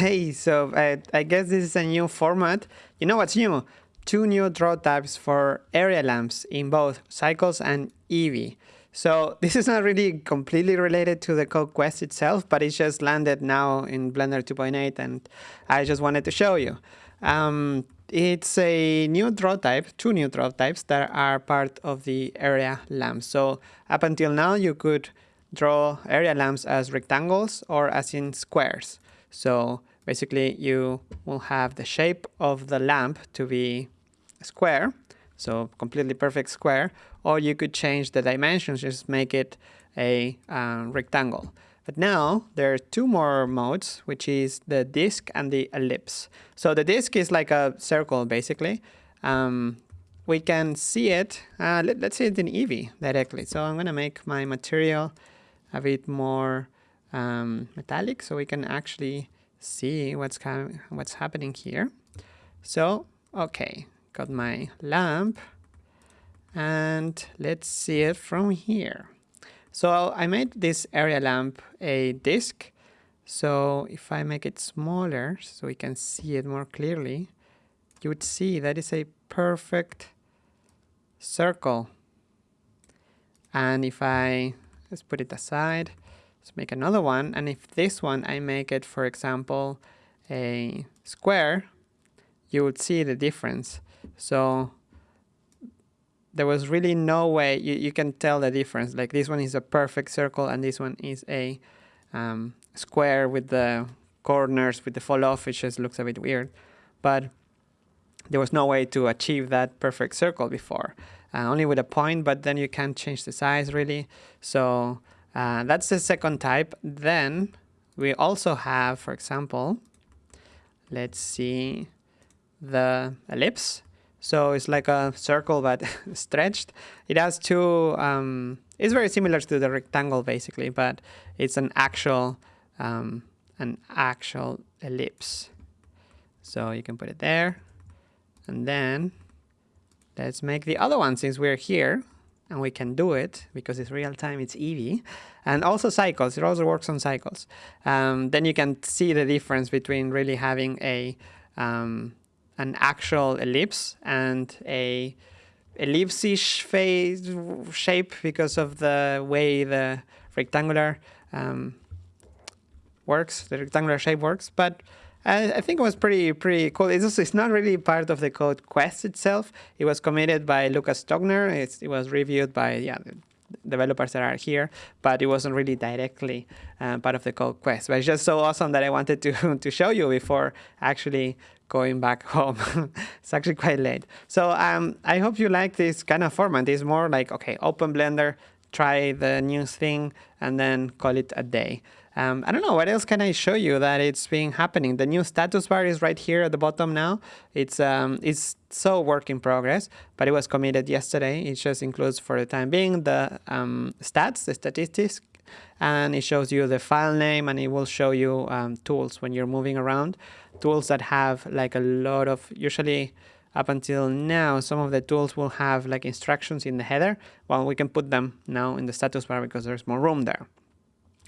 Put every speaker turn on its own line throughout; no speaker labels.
Okay, so uh, I guess this is a new format. You know what's new? Two new draw types for area lamps in both Cycles and Eevee. So this is not really completely related to the code quest itself, but it's just landed now in Blender 2.8 and I just wanted to show you. Um, it's a new draw type, two new draw types that are part of the area lamps. So up until now, you could draw area lamps as rectangles or as in squares. So basically you will have the shape of the lamp to be square, so completely perfect square, or you could change the dimensions, just make it a uh, rectangle. But now there are two more modes, which is the disk and the ellipse. So the disk is like a circle, basically. Um, we can see it, uh, let, us see it in Eevee directly. So I'm going to make my material a bit more um, metallic so we can actually see what's, what's happening here. So, okay, got my lamp and let's see it from here. So I made this area lamp a disk. So if I make it smaller so we can see it more clearly, you would see that is a perfect circle. And if I, let's put it aside, let's make another one. And if this one, I make it, for example, a square, you would see the difference. So there was really no way you, you can tell the difference. Like this one is a perfect circle and this one is a um, square with the corners with the fall off. It just looks a bit weird. But there was no way to achieve that perfect circle before. Uh, only with a point, but then you can't change the size really. So uh, that's the second type. Then we also have, for example, let's see the ellipse. So it's like a circle but stretched. It has two, um, it's very similar to the rectangle basically, but it's an actual, um, an actual ellipse. So you can put it there. And then let's make the other one since we're here and we can do it because it's real time, it's Eevee. And also cycles, it also works on cycles. Um, then you can see the difference between really having a um, an actual ellipse and a ellipse-ish shape because of the way the rectangular um, works, the rectangular shape works. But I, think it was pretty pretty cool. It's, also, it's not really part of the code quest itself. It was committed by Lukas Stockner. It's, it was reviewed by yeah developers that are here, but it wasn't really directly uh, part of the code quest. But it's just so awesome that I wanted to, to show you before actually going back home. it's actually quite late. So um, I hope you like this kind of format. It's more like, okay, open Blender, try the new thing, and then call it a day. Um, I don't know, what else can I show you that it's been happening? The new status bar is right here at the bottom now. It's, um, it's so work in progress, but it was committed yesterday. It just includes for the time being the um, stats, the statistics, and it shows you the file name and it will show you um, tools when you're moving around. Tools that have like a lot of, usually up until now, some of the tools will have like instructions in the header. Well, we can put them now in the status bar because there's more room there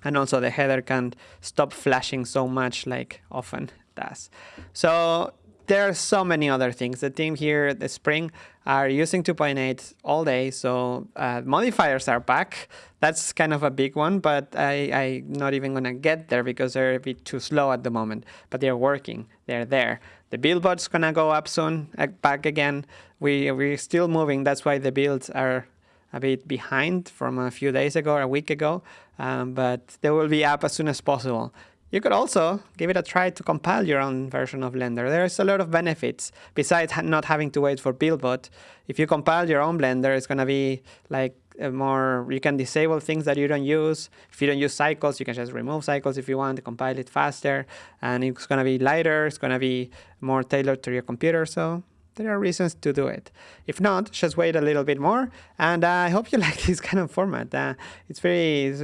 and also the header can't stop flashing so much like often does. So there are so many other things. The team here the Spring are using 2.8 all day, so uh, modifiers are back. That's kind of a big one, but I, I'm not even going to get there because they're a bit too slow at the moment. But they're working. They're there. The build bot's going to go up soon, uh, back again. We, we're still moving. That's why the builds are a bit behind from a few days ago a week ago, um, but they will be up as soon as possible. You could also give it a try to compile your own version of Blender. There's a lot of benefits besides not having to wait for BuildBot. If you compile your own Blender, it's going to be like more, you can disable things that you don't use. If you don't use cycles, you can just remove cycles if you want to compile it faster. And it's going to be lighter, it's going to be more tailored to your computer. So there are reasons to do it. If not, just wait a little bit more. And uh, I hope you like this kind of format. Uh, it's very,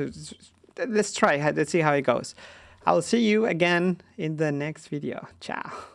let's try, let's see how it goes. I'll see you again in the next video. Ciao.